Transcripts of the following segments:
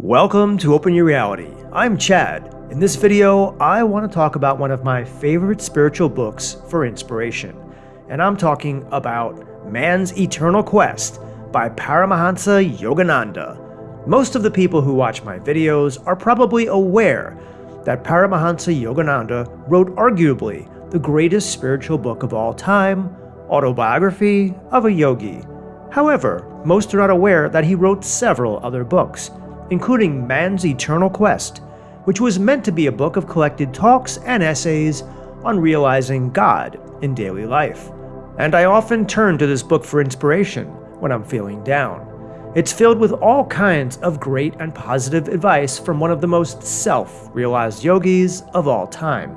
Welcome to Open Your Reality. I'm Chad. In this video, I want to talk about one of my favorite spiritual books for inspiration. And I'm talking about Man's Eternal Quest by Paramahansa Yogananda. Most of the people who watch my videos are probably aware that Paramahansa Yogananda wrote arguably the greatest spiritual book of all time, Autobiography of a Yogi. However, most are not aware that he wrote several other books, including Man's Eternal Quest, which was meant to be a book of collected talks and essays on realizing God in daily life. And I often turn to this book for inspiration when I'm feeling down. It's filled with all kinds of great and positive advice from one of the most self-realized yogis of all time.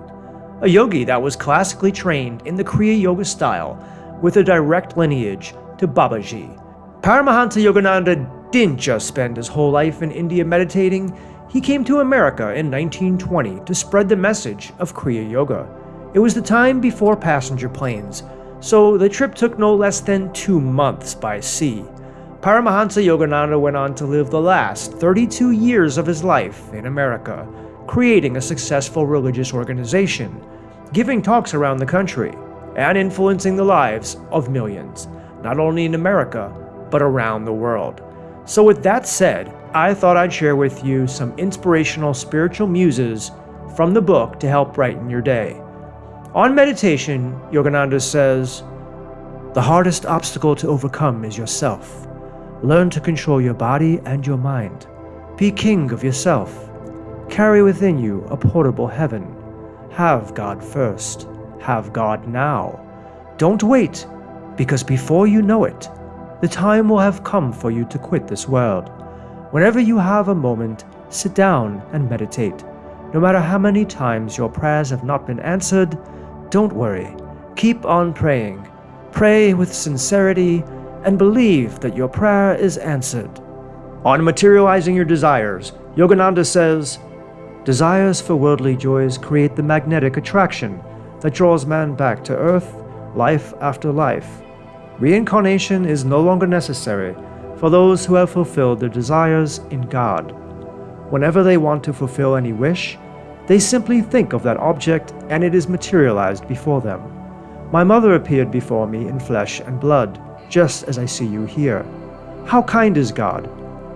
A yogi that was classically trained in the Kriya Yoga style with a direct lineage to Babaji. Paramahansa Yogananda didn't just spend his whole life in India meditating, he came to America in 1920 to spread the message of Kriya Yoga. It was the time before passenger planes, so the trip took no less than two months by sea. Paramahansa Yogananda went on to live the last 32 years of his life in America, creating a successful religious organization, giving talks around the country, and influencing the lives of millions, not only in America, but around the world. So with that said, I thought I'd share with you some inspirational spiritual muses from the book to help brighten your day. On meditation, Yogananda says, The hardest obstacle to overcome is yourself. Learn to control your body and your mind. Be king of yourself. Carry within you a portable heaven. Have God first. Have God now. Don't wait, because before you know it, the time will have come for you to quit this world. Whenever you have a moment, sit down and meditate. No matter how many times your prayers have not been answered, don't worry. Keep on praying. Pray with sincerity and believe that your prayer is answered. On materializing your desires, Yogananda says, Desires for worldly joys create the magnetic attraction that draws man back to earth, life after life. Reincarnation is no longer necessary for those who have fulfilled their desires in God. Whenever they want to fulfill any wish, they simply think of that object and it is materialized before them. My mother appeared before me in flesh and blood, just as I see you here. How kind is God?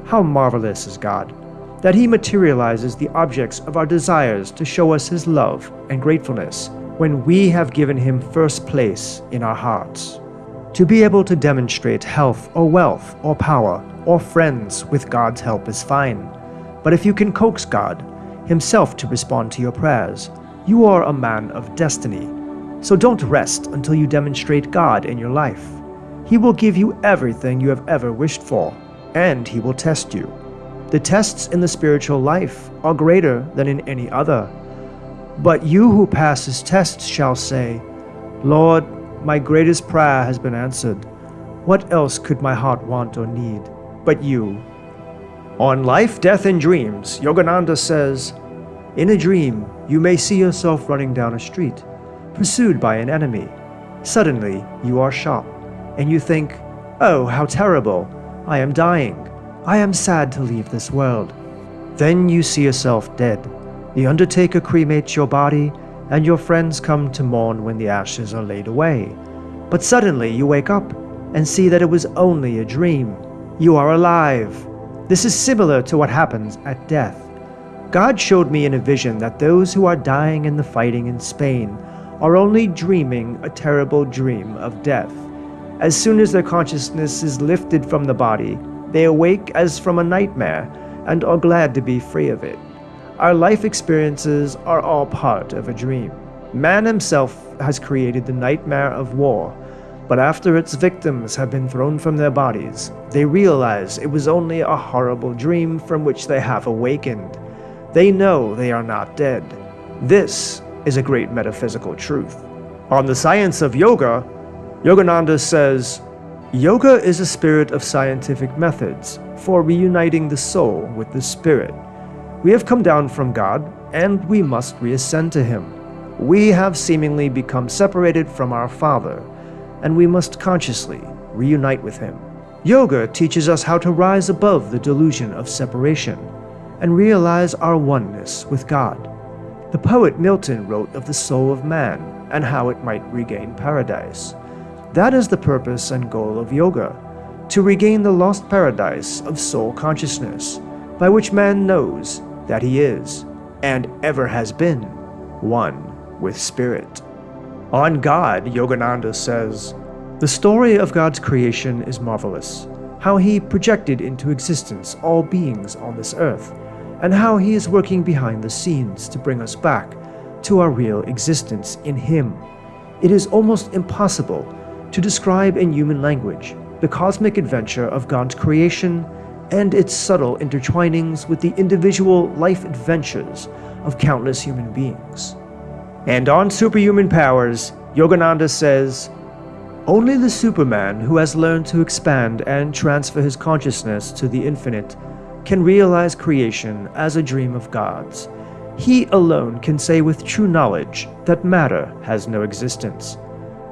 How marvelous is God? That He materializes the objects of our desires to show us His love and gratefulness when we have given Him first place in our hearts. To be able to demonstrate health or wealth or power or friends with God's help is fine. But if you can coax God, himself to respond to your prayers, you are a man of destiny. So don't rest until you demonstrate God in your life. He will give you everything you have ever wished for, and he will test you. The tests in the spiritual life are greater than in any other. But you who pass his tests shall say, Lord, my greatest prayer has been answered. What else could my heart want or need but you? On Life, Death, and Dreams, Yogananda says, In a dream, you may see yourself running down a street, pursued by an enemy. Suddenly, you are shot, and you think, Oh, how terrible! I am dying. I am sad to leave this world. Then you see yourself dead. The undertaker cremates your body and your friends come to mourn when the ashes are laid away. But suddenly you wake up and see that it was only a dream. You are alive. This is similar to what happens at death. God showed me in a vision that those who are dying in the fighting in Spain are only dreaming a terrible dream of death. As soon as their consciousness is lifted from the body, they awake as from a nightmare and are glad to be free of it. Our life experiences are all part of a dream. Man himself has created the nightmare of war, but after its victims have been thrown from their bodies, they realize it was only a horrible dream from which they have awakened. They know they are not dead. This is a great metaphysical truth. On the science of yoga, Yogananda says, Yoga is a spirit of scientific methods for reuniting the soul with the spirit. We have come down from God, and we must reascend to Him. We have seemingly become separated from our Father, and we must consciously reunite with Him. Yoga teaches us how to rise above the delusion of separation. and realize our oneness with God. The poet Milton wrote of the soul of man and how it might regain paradise. That is the purpose and goal of yoga, to regain the lost paradise of soul consciousness, by which man knows that he is, and ever has been, one with spirit. On God, Yogananda says, The story of God's creation is marvelous, how he projected into existence all beings on this earth, and how he is working behind the scenes to bring us back to our real existence in him. It is almost impossible to describe in human language the cosmic adventure of God's creation and its subtle intertwinings with the individual life adventures of countless human beings. And on superhuman powers, Yogananda says, Only the Superman who has learned to expand and transfer his consciousness to the infinite can realize creation as a dream of God's. He alone can say with true knowledge that matter has no existence.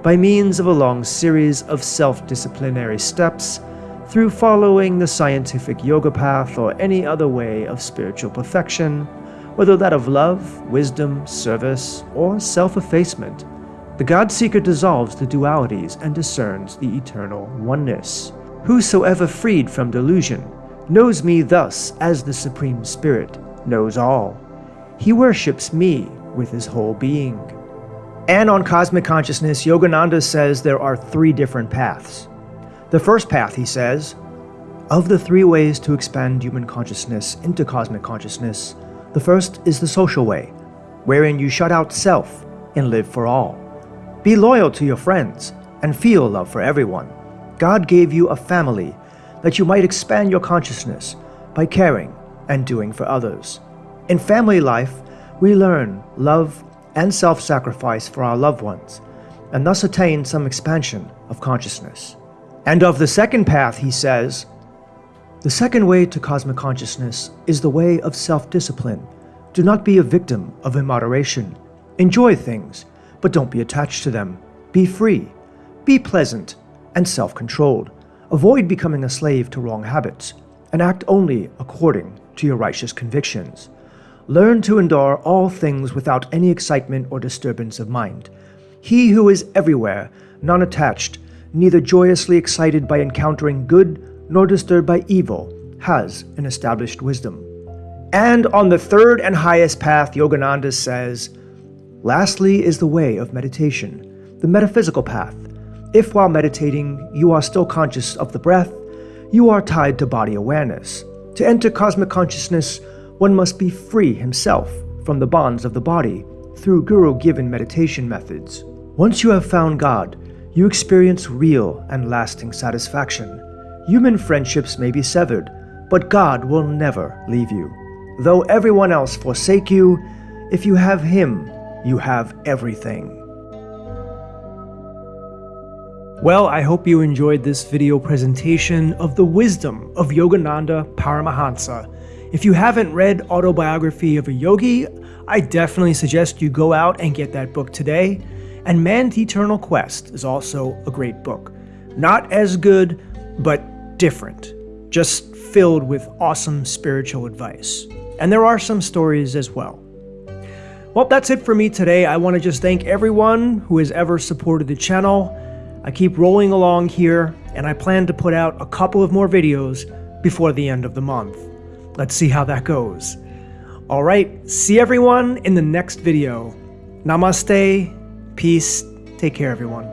By means of a long series of self-disciplinary steps, through following the scientific yoga path or any other way of spiritual perfection, whether that of love, wisdom, service, or self-effacement, the God-seeker dissolves the dualities and discerns the eternal oneness. Whosoever freed from delusion knows me thus as the Supreme Spirit knows all. He worships me with his whole being. And on cosmic consciousness, Yogananda says there are three different paths. The first path, he says, of the three ways to expand human consciousness into cosmic consciousness, the first is the social way, wherein you shut out self and live for all. Be loyal to your friends and feel love for everyone. God gave you a family that you might expand your consciousness by caring and doing for others. In family life, we learn love and self-sacrifice for our loved ones, and thus attain some expansion of consciousness. And of the second path, he says, the second way to cosmic consciousness is the way of self-discipline. Do not be a victim of immoderation. Enjoy things, but don't be attached to them. Be free. Be pleasant and self-controlled. Avoid becoming a slave to wrong habits, and act only according to your righteous convictions. Learn to endure all things without any excitement or disturbance of mind. He who is everywhere, non-attached, neither joyously excited by encountering good nor disturbed by evil, has an established wisdom. And on the third and highest path, Yogananda says, Lastly is the way of meditation, the metaphysical path. If while meditating you are still conscious of the breath, you are tied to body awareness. To enter cosmic consciousness, one must be free himself from the bonds of the body through guru-given meditation methods. Once you have found God, you experience real and lasting satisfaction. Human friendships may be severed, but God will never leave you. Though everyone else forsake you, if you have Him, you have everything. Well, I hope you enjoyed this video presentation of the wisdom of Yogananda Paramahansa. If you haven't read Autobiography of a Yogi, I definitely suggest you go out and get that book today. And Man's Eternal Quest is also a great book. Not as good, but different, just filled with awesome spiritual advice. And there are some stories as well. Well, that's it for me today. I want to just thank everyone who has ever supported the channel. I keep rolling along here, and I plan to put out a couple of more videos before the end of the month. Let's see how that goes. Alright, see everyone in the next video. Namaste, peace, take care everyone.